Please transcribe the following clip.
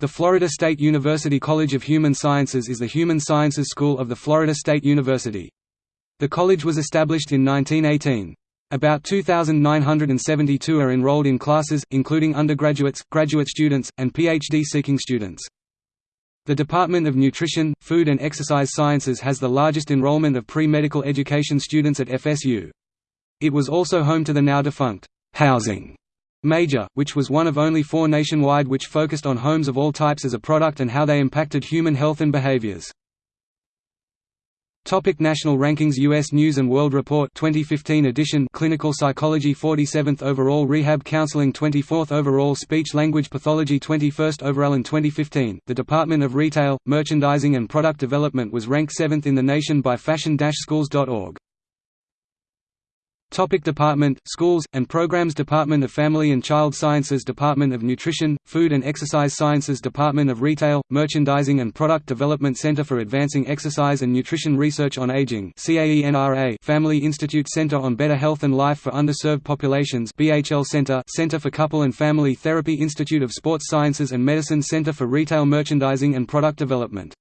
The Florida State University College of Human Sciences is the human sciences school of the Florida State University. The college was established in 1918. About 2,972 are enrolled in classes, including undergraduates, graduate students, and PhD-seeking students. The Department of Nutrition, Food and Exercise Sciences has the largest enrollment of pre-medical education students at FSU. It was also home to the now-defunct housing Major, which was one of only four nationwide which focused on homes of all types as a product and how they impacted human health and behaviors. Topic National Rankings U.S. News & World Report 2015 edition Clinical Psychology 47th Overall Rehab Counseling 24th Overall Speech Language Pathology 21st Overall In 2015, the Department of Retail, Merchandising and Product Development was ranked 7th in the nation by fashion-schools.org. Topic Department, Schools, and Programs Department of Family and Child Sciences Department of Nutrition, Food and Exercise Sciences Department of Retail, Merchandising and Product Development Center for Advancing Exercise and Nutrition Research on Aging Family Institute Center on Better Health and Life for Underserved Populations BHL Center Center for Couple and Family Therapy Institute of Sports Sciences and Medicine Center for Retail Merchandising and Product Development